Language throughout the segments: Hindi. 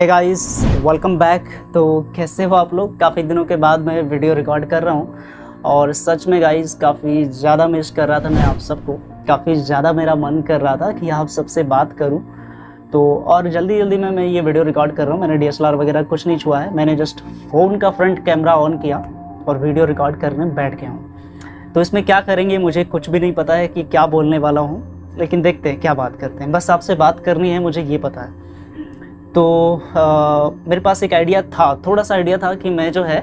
गाइस वेलकम बैक तो कैसे हो आप लोग? काफ़ी दिनों के बाद मैं वीडियो रिकॉर्ड कर रहा हूँ। और सच में गाइस काफ़ी ज़्यादा मिस कर रहा था मैं आप सबको। काफ़ी ज़्यादा मेरा मन कर रहा था कि आप सबसे बात करूँ। तो और जल्दी जल्दी में मैं ये वीडियो रिकॉर्ड कर रहा हूँ। मैंने डी वगैरह कुछ नहीं छुआ है। मैंने जस्ट फ़ोन का फ्रंट कैमरा ऑन किया और वीडियो रिकॉर्ड करने बैठ गया हूँ। तो इसमें क्या करेंगे, मुझे कुछ भी नहीं पता है कि क्या बोलने वाला हूँ। लेकिन देखते हैं, क्या बात करते हैं। बस आपसे बात करनी है, मुझे ये पता है। तो आ, मेरे पास एक आइडिया था थोड़ा सा आइडिया था कि मैं जो है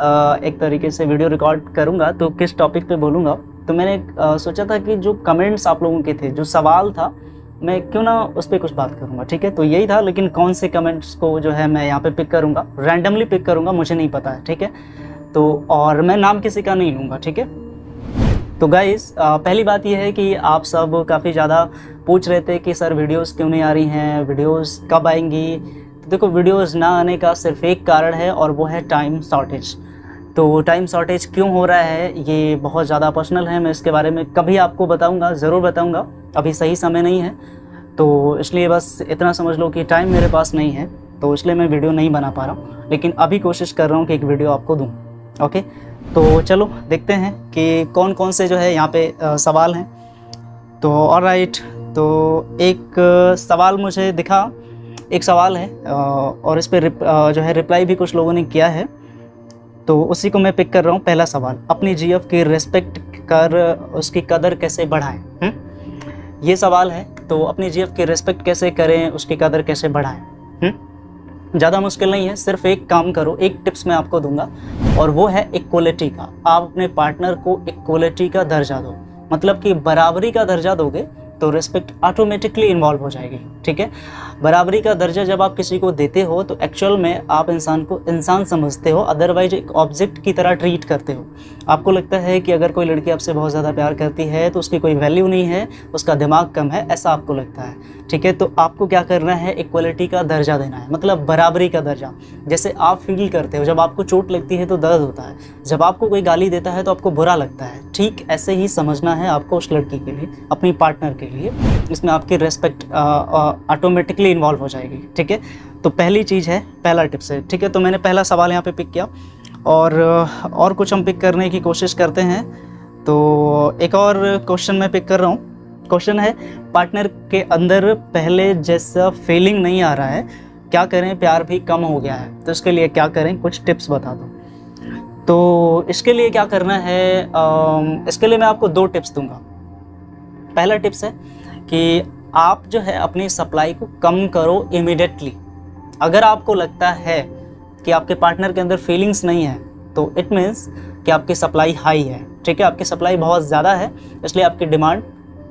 आ, एक तरीके से वीडियो रिकॉर्ड करूँगा तो किस टॉपिक पे बोलूँगा। तो मैंने आ, सोचा था कि जो कमेंट्स आप लोगों के थे जो सवाल था मैं क्यों ना उस पर कुछ बात करूँगा ठीक है? तो यही था लेकिन कौन से कमेंट्स को जो है मैं यहाँ पे पिक करूँगा रैंडमली पिक करूँगा मुझे नहीं पता है ठीक है? तो और मैं नाम किसी का नहीं लूँगा ठीक है? तो गाइस पहली बात यह है कि आप सब काफ़ी ज़्यादा पूछ रहे थे कि सर वीडियोस क्यों नहीं आ रही हैं? वीडियोस कब आएँगी? तो देखो वीडियोस ना आने का सिर्फ़ एक कारण है और वो है टाइम शॉर्टेज तो टाइम शॉर्टेज क्यों हो रहा है? ये बहुत ज़्यादा पर्सनल है, मैं इसके बारे में कभी आपको बताऊँगा, ज़रूर बताऊँगा। अभी सही समय नहीं है तो इसलिए बस इतना समझ लो कि टाइम मेरे पास नहीं है तो इसलिए मैं वीडियो नहीं बना पा रहा हूँ। लेकिन अभी कोशिश कर रहा हूँ कि एक वीडियो आपको दूँ ओके तो चलो, देखते हैं कि कौन कौन से जो है यहाँ पे सवाल हैं तो और राइट तो एक सवाल मुझे दिखा एक सवाल है और इस पर जो है रिप्लाई भी कुछ लोगों ने किया है तो उसी को मैं पिक कर रहा हूँ, पहला सवाल अपनी जीएफ की रिस्पेक्ट कर, उसकी कदर कैसे बढ़ाएँ? हम्म? ये सवाल है तो अपनी जीएफ की रिस्पेक्ट कैसे करें, उसकी कदर कैसे बढ़ाएँ हुँ? ज़्यादा मुश्किल नहीं है, सिर्फ़ एक काम करो, एक टिप्स मैं आपको दूँगा, और वो है इक्वलिटी का। आप अपने पार्टनर को इक्वलिटी का दर्जा दो। मतलब कि बराबरी का दर्जा दोगे तो रिस्पेक्ट ऑटोमेटिकली इन्वॉल्व हो जाएगी, ठीक है? बराबरी का दर्जा जब आप किसी को देते हो तो एक्चुअल में आप इंसान को इंसान समझते हो अदरवाइज़ एक ऑब्जेक्ट की तरह ट्रीट करते हो। आपको लगता है कि अगर कोई लड़की आपसे बहुत ज़्यादा प्यार करती है तो उसकी कोई वैल्यू नहीं है, उसका दिमाग कम है, ऐसा आपको लगता है, ठीक है? तो आपको क्या करना है? इक्वलिटी का दर्जा देना है मतलब बराबरी का दर्जा। जैसे आप फील करते हो, जब आपको चोट लगती है तो दर्द होता है। जब आपको कोई गाली देता है तो आपको बुरा लगता है, ठीक ऐसे ही समझना है आपको उस लड़की के लिए, अपनी पार्टनर के लिए। इसमें आपकी रेस्पेक्ट ऑटोमेटिकली इन्वॉल्व हो जाएगी, ठीक है? तो पहली चीज़ है, पहला टिप्स है ठीक है? तो मैंने पहला सवाल यहाँ पे पिक किया, और और कुछ हम पिक करने की कोशिश करते हैं। तो एक और क्वेश्चन मैं पिक कर रहा हूँ। क्वेश्चन है पार्टनर के अंदर पहले जैसा फीलिंग नहीं आ रहा है, क्या करें? प्यार भी कम हो गया है। तो इसके लिए क्या करें? कुछ टिप्स बता दो। तो इसके लिए क्या करना है इसके लिए मैं आपको दो टिप्स दूँगा। पहला टिप्स है कि आप जो है अपनी सप्लाई को कम करो इमिडिएटली अगर आपको लगता है कि आपके पार्टनर के अंदर फीलिंग्स नहीं है तो इट मीन्स कि आपकी सप्लाई हाई है। ठीक है, आपकी सप्लाई बहुत ज़्यादा है, इसलिए आपकी डिमांड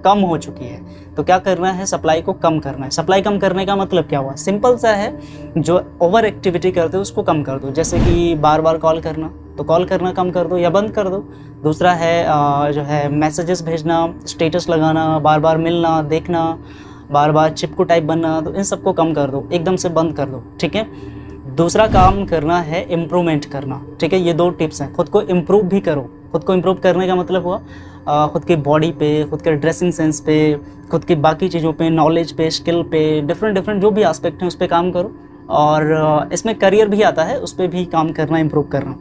कम हो चुकी है। तो क्या करना है सप्लाई को कम करना है। सप्लाई कम करने का मतलब क्या हुआ? सिंपल सा है, जो ओवर एक्टिविटी करते हो, उसको कम कर दो। जैसे कि बार बार कॉल करना। तो कॉल करना कम कर दो या बंद कर दो। दूसरा है जो है मैसेजेस भेजना स्टेटस लगाना बार बार मिलना, देखना बार बार चिपकू टाइप बनना तो इन सबको कम कर दो, एकदम से बंद कर दो, ठीक है? दूसरा काम करना है इम्प्रूवमेंट करना, ठीक है? ये दो टिप्स हैं, खुद को इम्प्रूव भी करो। खुद को इम्प्रूव करने का मतलब हुआ खुद की बॉडी पे, खुद के ड्रेसिंग सेंस पे, खुद की बाकी चीज़ों पे नॉलेज पे स्किल पे डिफरेंट डिफरेंट जो भी आस्पेक्ट हैं, उस पर काम करो। और इसमें करियर भी आता है, उस पर भी काम करना इम्प्रूव करना।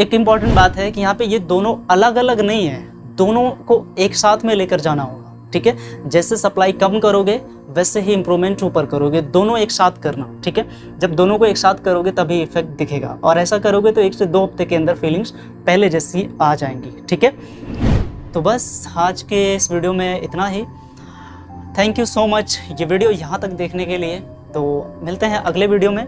एक इंपॉर्टेंट बात है कि यहाँ पे ये दोनों अलग अलग नहीं है। दोनों को एक साथ में लेकर जाना होगा, ठीक है? जैसे सप्लाई कम करोगे, वैसे ही इम्प्रूवमेंट ऊपर करोगे। दोनों एक साथ करना, ठीक है? जब दोनों को एक साथ करोगे, तभी इफ़ेक्ट दिखेगा। और ऐसा करोगे तो एक से दो हफ़्ते के अंदर फीलिंग्स पहले जैसी आ जाएँगी, ठीक है? तो बस आज के इस वीडियो में इतना ही। थैंक यू सो मच ये वीडियो यहाँ तक देखने के लिए। तो मिलते हैं अगले वीडियो में।